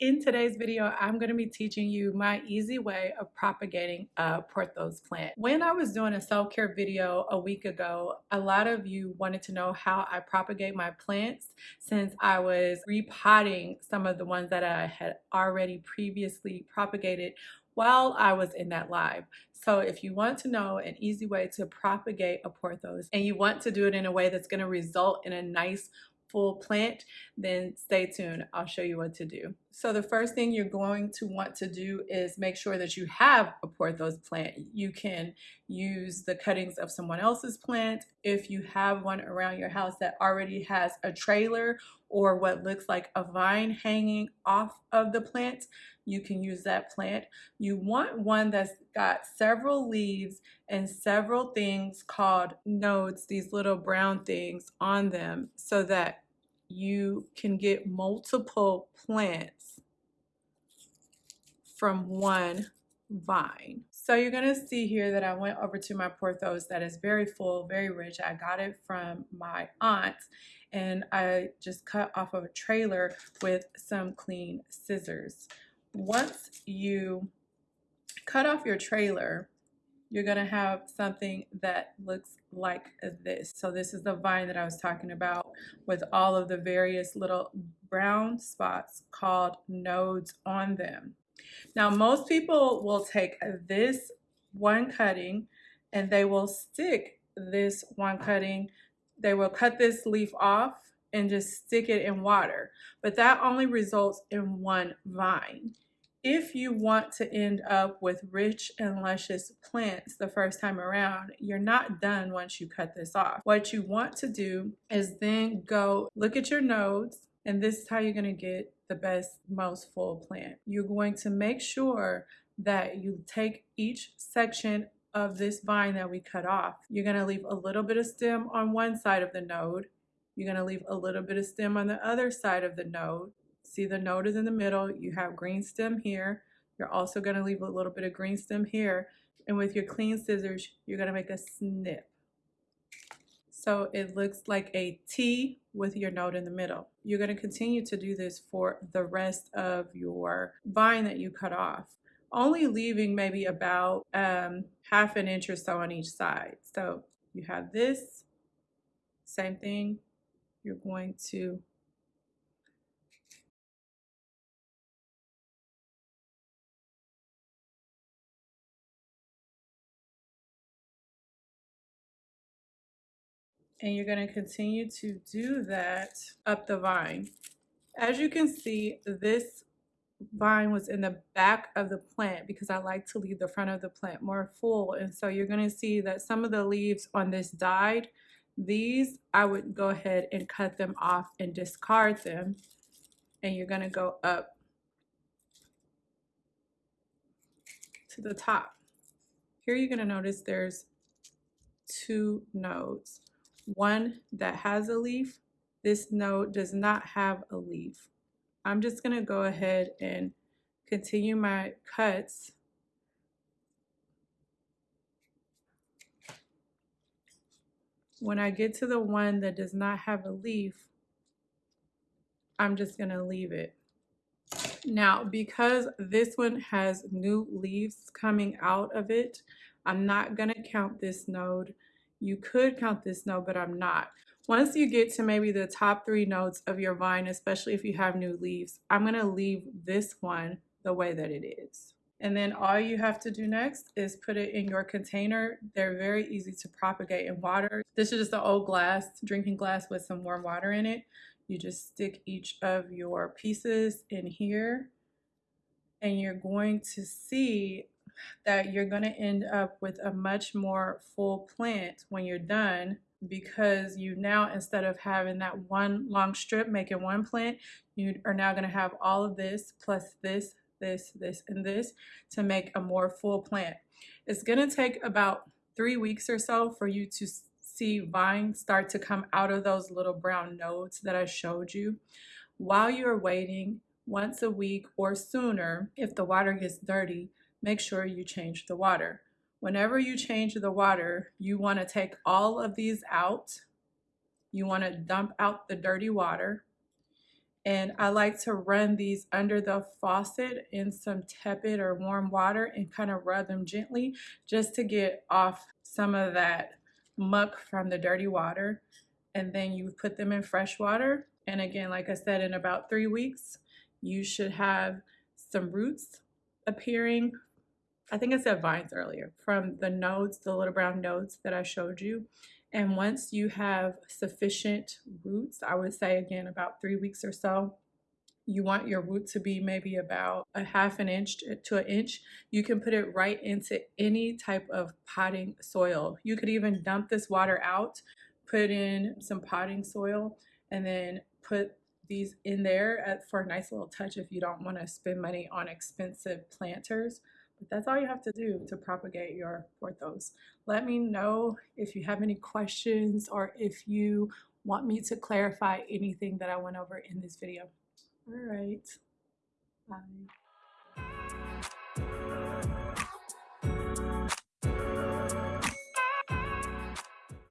In today's video, I'm going to be teaching you my easy way of propagating a Pothos plant. When I was doing a self-care video a week ago, a lot of you wanted to know how I propagate my plants since I was repotting some of the ones that I had already previously propagated while I was in that live. So if you want to know an easy way to propagate a Pothos and you want to do it in a way that's going to result in a nice full plant, then stay tuned. I'll show you what to do. So the first thing you're going to want to do is make sure that you have a Pothos plant. You can use the cuttings of someone else's plant. If you have one around your house that already has a trailer or what looks like a vine hanging off of the plant, you can use that plant. You want one that's got several leaves and several things called nodes, these little brown things on them so that you can get multiple plants from one vine. So you're to see here that I went over to my Pothos that is very full, very rich. I got it from my aunt and I just cut off of a trailer with some clean scissors. Once you cut off your trailer, you're going to have something that looks like this. So this is the vine that I was talking about with all of the various little brown spots called nodes on them. Now most people will take this one cutting and they will stick this one cutting. They will cut this leaf off and just stick it in water. But that only results in one vine if you want to end up with rich and luscious plants the first time around, you're not done once you cut this off. What you want to do is then go look at your nodes, and this is how you're going to get the best, most full plant. You're going to make sure that you take each section of this vine that we cut off. You're going to leave a little bit of stem on one side of the node. You're going to leave a little bit of stem on the other side of the node. See the node is in the middle. You have green stem here. You're also going to leave a little bit of green stem here. And with your clean scissors, you're going to make a snip. So it looks like a T with your node in the middle. You're going to continue to do this for the rest of your vine that you cut off, only leaving maybe about um, half an inch or so on each side. So you have this, same thing. You're going to and you're going to continue to do that up the vine. As you can see, this vine was in the back of the plant because I like to leave the front of the plant more full. And so you're going to see that some of the leaves on this died. These, I would go ahead and cut them off and discard them. And you're going to go up to the top. Here you're going to notice there's two nodes one that has a leaf. This node does not have a leaf. I'm just going to go ahead and continue my cuts. When I get to the one that does not have a leaf, I'm just going to leave it. Now, because this one has new leaves coming out of it, I'm not going to count this node you could count this node, but I'm not. Once you get to maybe the top three nodes of your vine, especially if you have new leaves, I'm gonna leave this one the way that it is. And then all you have to do next is put it in your container. They're very easy to propagate in water. This is just an old glass, drinking glass with some warm water in it. You just stick each of your pieces in here and you're going to see that you're going to end up with a much more full plant when you're done because you now instead of having that one long strip making one plant you are now going to have all of this plus this this this and this to make a more full plant. It's going to take about three weeks or so for you to see vines start to come out of those little brown nodes that I showed you. While you're waiting once a week or sooner if the water gets dirty make sure you change the water. Whenever you change the water, you want to take all of these out. You want to dump out the dirty water And I like to run these under the faucet in some tepid or warm water and kind of rub them gently just to get off some of that muck from the dirty water. And then you put them in fresh water. And again, like I said, in about three weeks, you should have some roots appearing. I think I said vines earlier from the nodes, the little brown nodes that I showed you. And once you have sufficient roots, I would say again about three weeks or so, you want your root to be maybe about a half an inch to an inch, you can put it right into any type of potting soil. You could even dump this water out, put in some potting soil, and then put these in there for a nice little touch if you don't want to spend money on expensive planters. But that's all you have to do to propagate your pothos. Let me know if you have any questions or if you want me to clarify anything that I went over in this video. All right. Bye.